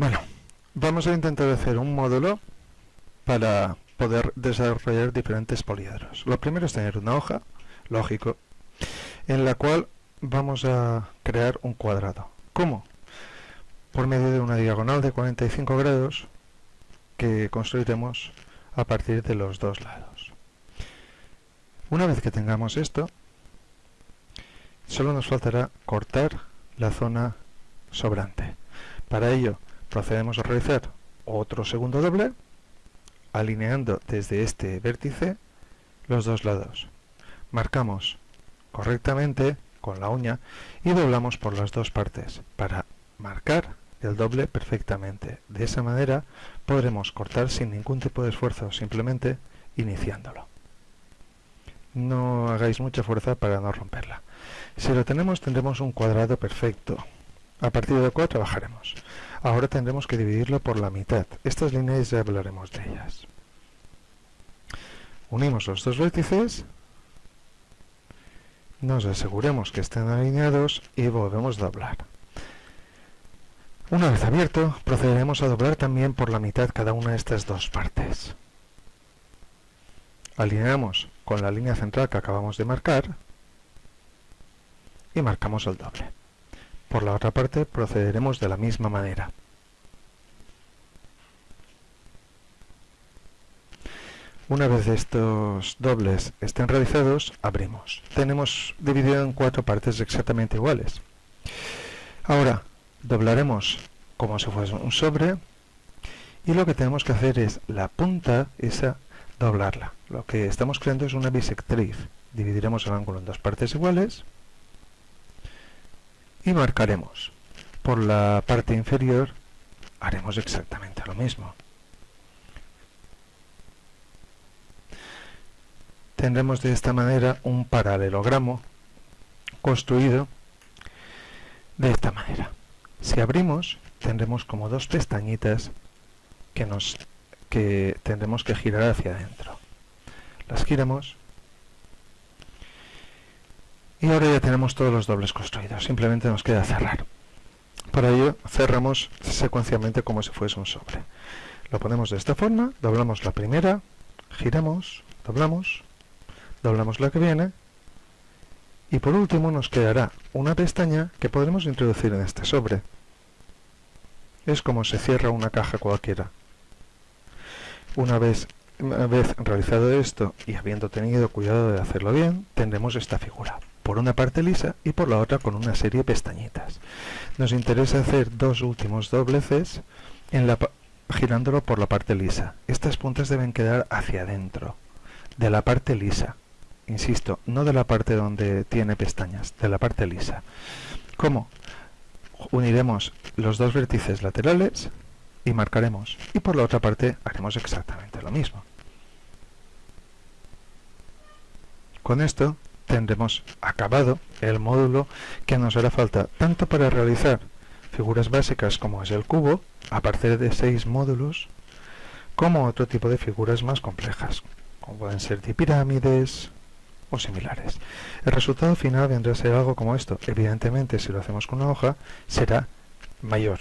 Bueno, vamos a intentar hacer un módulo para poder desarrollar diferentes poliedros. Lo primero es tener una hoja, lógico, en la cual vamos a crear un cuadrado. ¿Cómo? Por medio de una diagonal de 45 grados que construiremos a partir de los dos lados. Una vez que tengamos esto, solo nos faltará cortar la zona sobrante. Para ello procedemos a realizar otro segundo doble alineando desde este vértice los dos lados. Marcamos correctamente con la uña y doblamos por las dos partes. Para marcar el doble perfectamente de esa manera podremos cortar sin ningún tipo de esfuerzo simplemente iniciándolo. No hagáis mucha fuerza para no romperla. Si lo tenemos tendremos un cuadrado perfecto. A partir de cual trabajaremos Ahora tendremos que dividirlo por la mitad. Estas líneas ya hablaremos de ellas. Unimos los dos vértices, nos aseguremos que estén alineados y volvemos a doblar. Una vez abierto, procederemos a doblar también por la mitad cada una de estas dos partes. Alineamos con la línea central que acabamos de marcar y marcamos el doble. Por la otra parte procederemos de la misma manera. Una vez estos dobles estén realizados, abrimos. Tenemos dividido en cuatro partes exactamente iguales. Ahora, doblaremos como si fuese un sobre y lo que tenemos que hacer es la punta, esa, doblarla. Lo que estamos creando es una bisectriz. Dividiremos el ángulo en dos partes iguales y marcaremos. Por la parte inferior haremos exactamente lo mismo. Tendremos de esta manera un paralelogramo construido de esta manera. Si abrimos, tendremos como dos pestañitas que, nos, que tendremos que girar hacia adentro. Las giramos y ahora ya tenemos todos los dobles construidos, simplemente nos queda cerrar. Para ello cerramos secuencialmente como si fuese un sobre. Lo ponemos de esta forma, doblamos la primera, giramos, doblamos, doblamos la que viene y por último nos quedará una pestaña que podremos introducir en este sobre. Es como se cierra una caja cualquiera. Una vez, una vez realizado esto y habiendo tenido cuidado de hacerlo bien, tendremos esta figura por una parte lisa y por la otra con una serie de pestañitas. Nos interesa hacer dos últimos dobleces en la, girándolo por la parte lisa. Estas puntas deben quedar hacia adentro, de la parte lisa. Insisto, no de la parte donde tiene pestañas, de la parte lisa. ¿Cómo? Uniremos los dos vértices laterales y marcaremos. Y por la otra parte haremos exactamente lo mismo. Con esto tendremos acabado el módulo que nos hará falta tanto para realizar figuras básicas como es el cubo, a partir de seis módulos, como otro tipo de figuras más complejas, como pueden ser de pirámides o similares. El resultado final vendrá a ser algo como esto. Evidentemente, si lo hacemos con una hoja, será mayor,